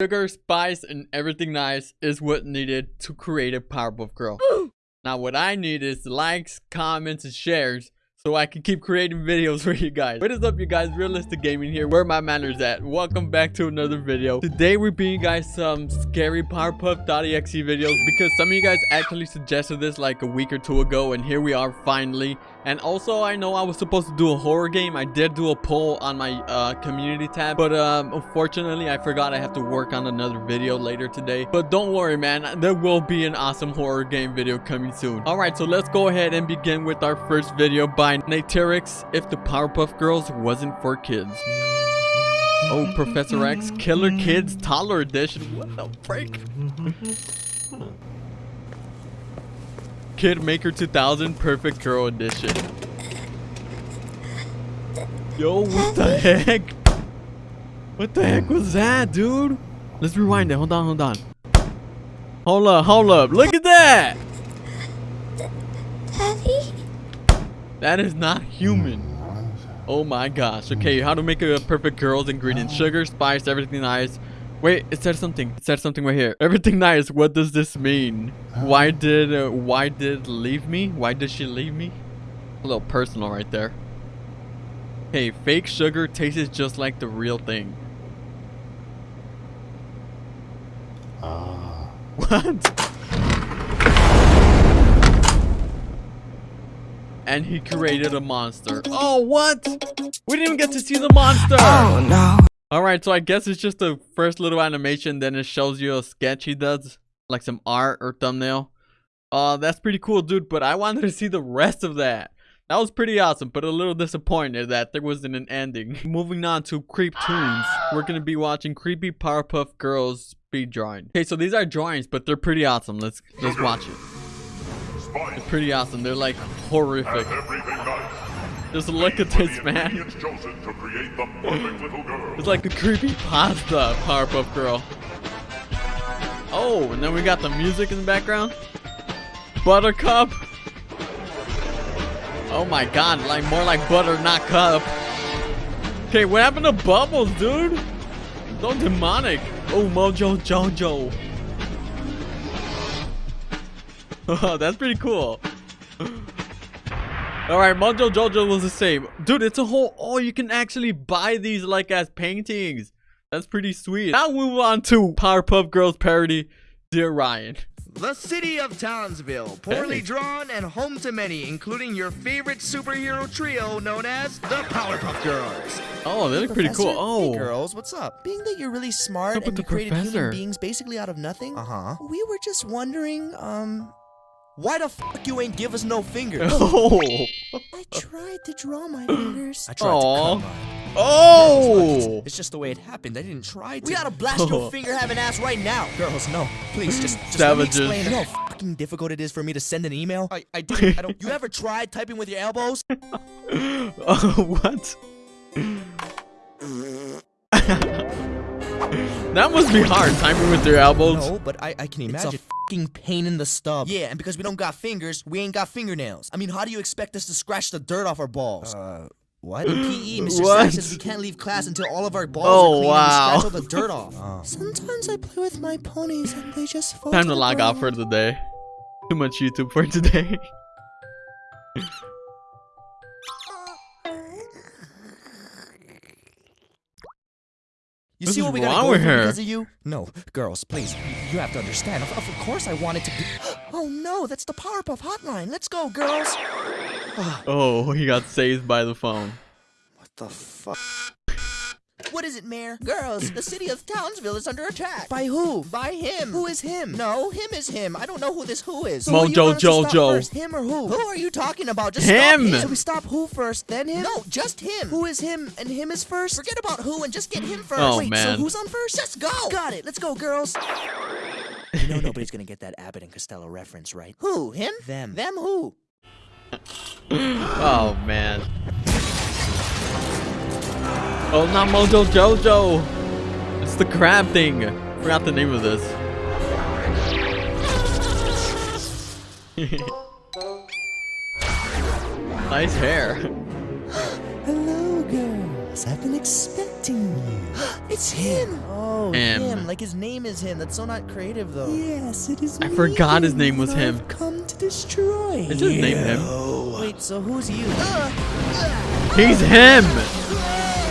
Sugar, spice, and everything nice is what needed to create a Powerpuff Girl. now what I need is likes, comments, and shares so I can keep creating videos for you guys. What is up, you guys? Realistic Gaming here. Where my manners at? Welcome back to another video. Today, we're bringing you guys some scary Powerpuff.exe videos because some of you guys actually suggested this like a week or two ago, and here we are finally. And also, I know I was supposed to do a horror game. I did do a poll on my uh, community tab, but um, unfortunately, I forgot I have to work on another video later today. But don't worry, man. There will be an awesome horror game video coming soon. All right, so let's go ahead and begin with our first video by Naterix, If the Powerpuff Girls Wasn't for Kids. Oh, Professor X, Killer Kids Toddler Edition. What the frick? Kid Maker 2000 Perfect Girl Edition. Yo, what the heck? What the heck was that, dude? Let's rewind it. Hold on, hold on. Hold up, hold up. Look at that. Daddy? That is not human. Oh my gosh. Okay, how to make a perfect girl's ingredients. Sugar, spice, everything nice. Wait, it said something. It said something right here. Everything nice. What does this mean? Why did uh, why did leave me? Why did she leave me? A little personal right there. Hey, fake sugar tastes just like the real thing. Ah. What? And he created a monster. Oh, what? We didn't even get to see the monster. Oh no. Alright, so I guess it's just the first little animation, then it shows you a sketch he does, like some art or thumbnail. Uh, that's pretty cool, dude, but I wanted to see the rest of that. That was pretty awesome, but a little disappointed that there wasn't an ending. Moving on to Creep Tunes, we're gonna be watching Creepy Powerpuff Girls speed drawing. Okay, so these are drawings, but they're pretty awesome. Let's let's watch it. They're pretty awesome. They're like horrific. Just look at this, man. It's like a creepy pasta Powerpuff Girl. Oh, and then we got the music in the background. Buttercup. Oh my god, like more like butter, not cup. Okay, what happened to Bubbles, dude? So demonic. Oh, Mojo Jojo. Oh, that's pretty cool. Alright, Mojo Jojo was the same. Dude, it's a whole... Oh, you can actually buy these like as paintings. That's pretty sweet. Now we move on to Powerpuff Girls parody, Dear Ryan. The city of Townsville, poorly Hey. drawn and home to many, including your favorite superhero trio known as the Powerpuff Girls. Oh, they look pretty cool. Oh. Hey girls, what's up? Being that you're really smart What's and you created professor? human beings basically out of nothing, Uh-huh. we were just wondering, um, why the fuck you ain't give us no fingers? Oh. I tried to draw my fingers. I tried to Aw. Come on. Oh. It's just the way it happened. I didn't try to. We gotta blast Oh. your finger having ass right now. Girls, no. Please, just, just let me explain. You know how fucking difficult it is for me to send an email? I, I didn't. I don't. You ever tried typing with your elbows? Oh, what? that must be hard, typing with your elbows. No, but I, I can imagine. It's a fucking pain in the stub. Yeah, and because we don't got fingers, we ain't got fingernails. I mean, how do you expect us to scratch the dirt off our balls? Uh, what? In PE, Mr. What? Sack says we can't leave class until all of our balls Oh, are clean wow. and we scratch all the dirt off. Sometimes I play with my ponies and they just fall Time to to log off for the day. Too much YouTube for today. You What's see what we wrong go with her? because of you? No, girls, please. You have to understand. Of, of course I wanted to be. Oh no, that's the Powerpuff hotline. Let's go, girls. Oh, he got saved by the phone. What the fuck? What is it, Mayor? Girls, the city of Townsville is under attack. By who? By him. Who is him? No, him is him. I don't know who this who is. So who Mojo want us to stop Jojo. First, him or who? Who are you talking about? Just Him. Stop him. So we stop who first, then him? No, just him. Who is him and him is first? Forget about who and just get him oh, first. Oh, Wait, man. so who's on first? Let's go. Got it. Let's go, girls. you know nobody's gonna get that Abbott and Costello reference, right? Who? Him? Them. Them who? Oh man. Oh, not Mojo Jojo. It's the crab thing. Forgot the name of this. nice hair. Hello, girls. I've been expecting you. It's him. Oh, Him. him. Like his name is him. That's so not creative though. Yes, it is I me, forgot his name was him. I've come to destroy It's just name him. Wait, so who's you? He's him.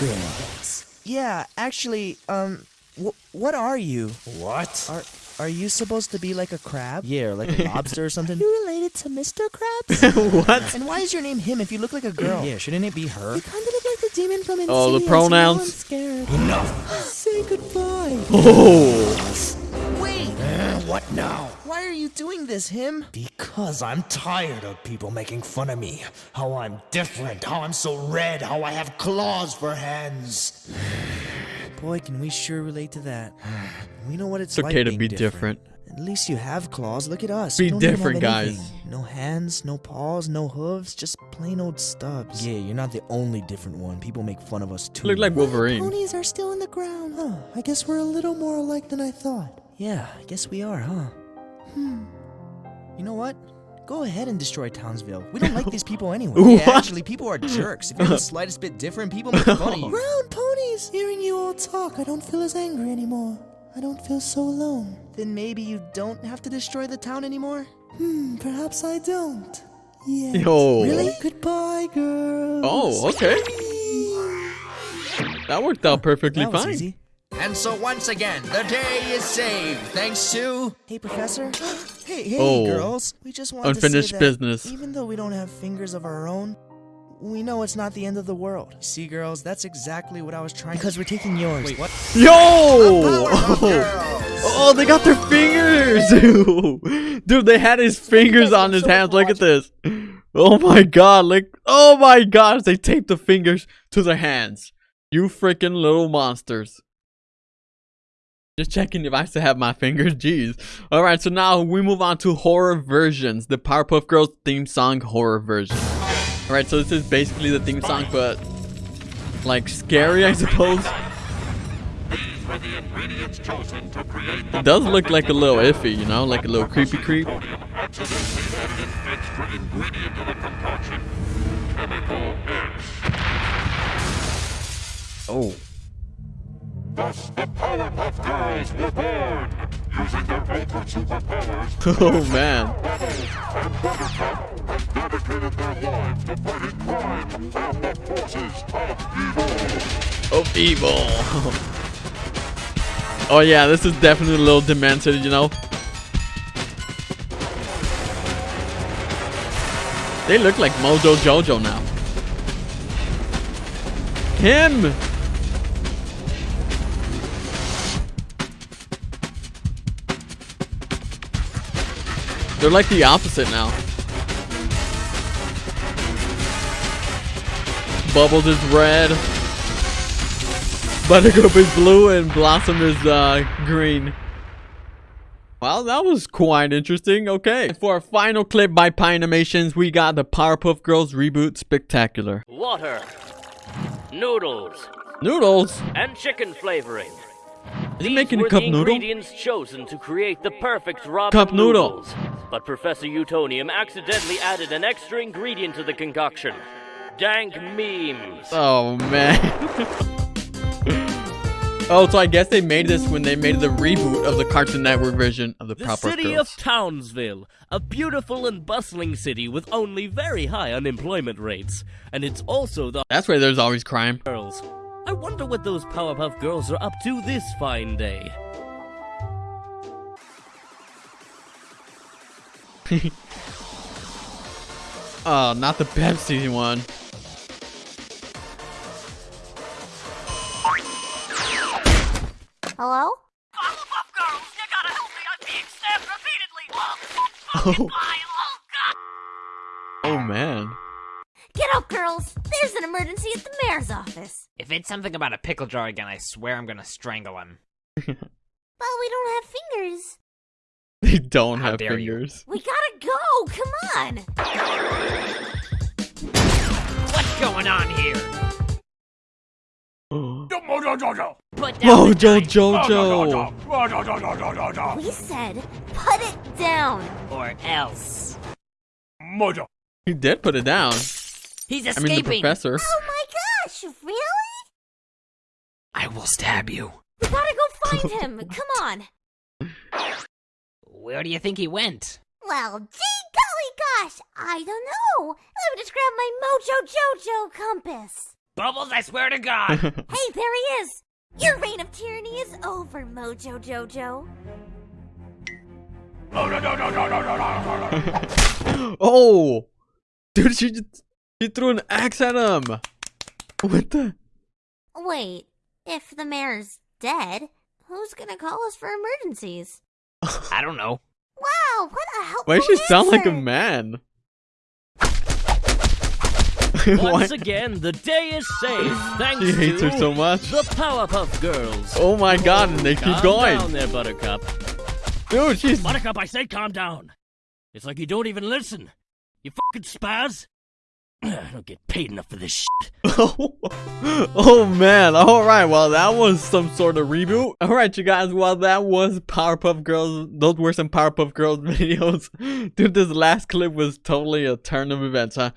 girls? Yeah, actually, um, wh- what are you? What? Are are you supposed to be like a crab? Yeah, like a lobster or something. You related to Mr. Krabs? what? And why is your name him if you look like a girl? Yeah, shouldn't it be her? You kind of look like the demon from Insidious. Oh, the you know, pronouns. I'm scared. Enough. Say goodbye. Oh. Wait, What now? Why are you doing this, him? Because I'm tired of people making fun of me. How I'm different, how I'm so red, how I have claws for hands. Boy, can we sure relate to that. We know what it's, It's like okay to being be different. At least you have claws. Look at us. Be We don't even have different, guys. No hands, no paws, no hooves, just plain old stubs. Yeah, you're not the only different one. People make fun of us too. Look like Wolverine. Ponies are still in the ground. Huh. I guess we're a little more alike than I thought. Yeah, I guess we are, huh? Hmm. You know what? Go ahead and destroy Townsville. We don't like these people anyway. What? Yeah, actually, people are jerks. If you're the slightest bit different, people make fun of you. Brown ponies! Hearing you all talk, I don't feel as angry anymore. I don't feel so alone. Then maybe you don't have to destroy the town anymore? Hmm, perhaps I don't. Yeah. Yo. Really? Goodbye, girls. Oh, okay. That worked out perfectly That was fine. easy. And so once again, the day is saved thanks to. Hey, Professor. hey, hey, Oh. girls. We just want Unfinished to say that business. Even though we don't have fingers of our own, we know it's not the end of the world. See, girls, that's exactly what I was trying. To Because we're taking yours. Wait, what? Yo! Powerpuff oh. oh, they got their fingers! Dude, they had his fingers on his hands. Look at this. Oh my god, like, oh my gosh, they taped the fingers to their hands. You freaking little monsters. Just checking if I still have my fingers, jeez. Alright, so now we move on to horror versions. The Powerpuff Girls theme song horror version. Alright, so this is basically the theme song, but like scary, I suppose. It does look like a little iffy, you know, like a little creepy creep. Oh. Thus, the Powerpuff Girls were born, using their ultimate superpowers. Oh man. and Buttercup have dedicated their lives to fighting crime and the forces of evil. Of evil. oh yeah, this is definitely a little demented, you know. They look like Mojo Jojo now. Him! They're like the opposite now. Bubbles is red. Buttercup is blue and Blossom is uh, green. Well, that was quite interesting. Okay. For our final clip by Pie Animations, we got the Powerpuff Girls Reboot Spectacular. water, noodles, Noodles? and chicken flavoring. Is These making a were cup the noodle? ingredients chosen to create the perfect ramen Cup noodle. noodles. But Professor Utonium accidentally added an extra ingredient to the concoction. Dank memes. Oh, man. oh, so I guess they made this when they made the reboot of the Cartoon Network version of the The Powerpuff city Girls. of Townsville, a beautiful and bustling city with only very high unemployment rates. And it's also the That's why there's always crime. girls. I wonder what those Powerpuff Girls are up to this fine day. Oh, not the Pepsi one. Hello? Powerpuff Girls, you gotta help me! I'm being stabbed repeatedly! Oh. Oh, oh, man. Get up, girls! There's an emergency at the mayor's office. If it's something about a pickle jar again, I swear I'm gonna strangle him. But we don't have fingers. They don't How have dare you. fingers. We gotta go! Come on! What's going on here? Put down oh, the Mojo giant- Jojo. Put down Mojo the Jojo. We said, put it down. Or else. Mojo. He did put it down. He's I mean, the escaping. professor. Oh my gosh, really? I will stab you. We gotta go find him. Come on. Where do you think he went? Well, gee golly gosh, I don't know. Let me just grab my Mojo Jojo compass. Bubbles, I swear to God. Hey, there he is. Your reign of tyranny is over, Mojo Jojo. Oh, no, no, no, no, no, no, no, no. oh, dude, she just she threw an axe at him. What the? Wait, if the mayor's dead, who's gonna call us for emergencies? I don't know. Wow, what a helpful Why does she sound like a man? Once Why- again, the day is saved thanks She hates to her so much. the Powerpuff Girls. Oh my god, and they keep going. Calm going. down there, Buttercup. Dude, she's Buttercup, I say calm down. It's like you don't even listen. You fucking spaz. I don't get paid enough for this shit. oh, man. Alright, well that was some sort of reboot. Alright you guys, well that was Powerpuff Girls. Those were some Powerpuff Girls videos. Dude, this last clip was totally a turn of events, huh?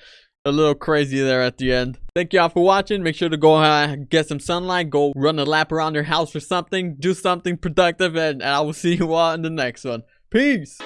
A little crazy there at the end. Thank y'all for watching. Make sure to go uh, get some sunlight. Go run a lap around your house or something. Do something productive and, and I will see you all in the next one. Peace.